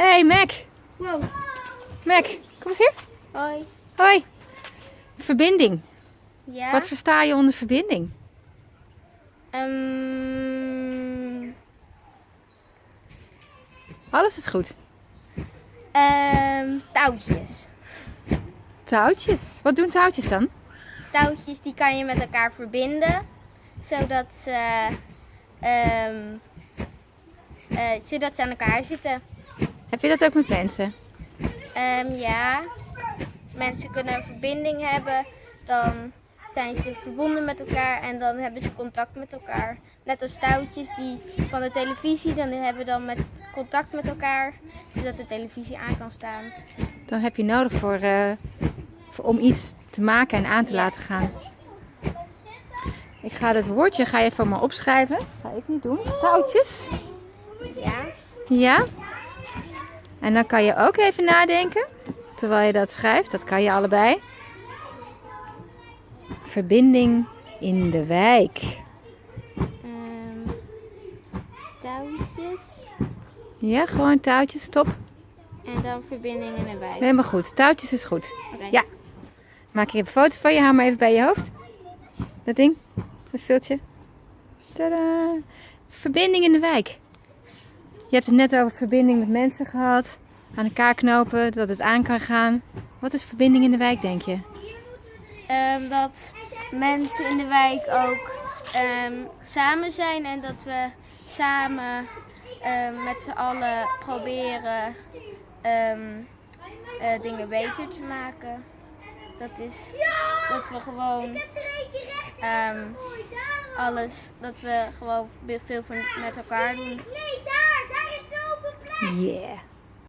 Hey Mac. Wow. Mac, kom eens hier. Hoi. Hoi. Verbinding. Ja. Wat versta je onder verbinding? Ehm, Alles is goed. ehm, touwtjes. Touwtjes. Wat doen touwtjes dan? Touwtjes die kan je met elkaar verbinden. Zodat ze, ehm, eh, zodat ze aan elkaar zitten. Heb je dat ook met mensen? Ehm, ja. Mensen kunnen een verbinding hebben. Dan zijn ze verbonden met elkaar en dan hebben ze contact met elkaar. Net als touwtjes die van de televisie, dan hebben dan met contact met elkaar, zodat de televisie aan kan staan. Dan heb je nodig voor, eh, voor, om iets te maken en aan te Ja. laten gaan. Ik ga het woordje ga je even maar opschrijven. Ga ik niet doen. Touwtjes. Ja. Ja. En dan kan je ook even nadenken. Terwijl je dat schrijft. Dat kan je allebei. Verbinding in de wijk. Ehm, touwtjes Ja, gewoon touwtjes. Top. en dan verbinding in de wijk. Helemaal goed. Touwtjes is goed. Ja. Maak ik een foto van je. Hou maar even bij je hoofd. Dat ding. Dat viltje. Tadaa. Verbinding in de wijk. Je hebt het net over verbinding met mensen gehad. Aan elkaar knopen, dat het aan kan gaan. Wat is verbinding in de wijk, denk je? Ehm, dat mensen in de wijk ook ehm, samen zijn en dat we samen ehm, met z'n allen proberen eh, dingen beter te maken. Dat is dat we gewoon alles, dat we gewoon veel met elkaar doen. Yeah.